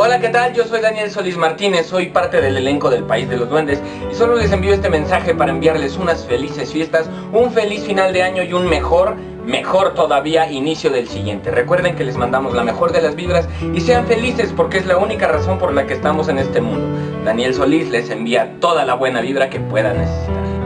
Hola, ¿qué tal? Yo soy Daniel Solís Martínez, soy parte del elenco del País de los Duendes y solo les envío este mensaje para enviarles unas felices fiestas, un feliz final de año y un mejor, mejor todavía inicio del siguiente. Recuerden que les mandamos la mejor de las vibras y sean felices porque es la única razón por la que estamos en este mundo. Daniel Solís les envía toda la buena vibra que puedan necesitar.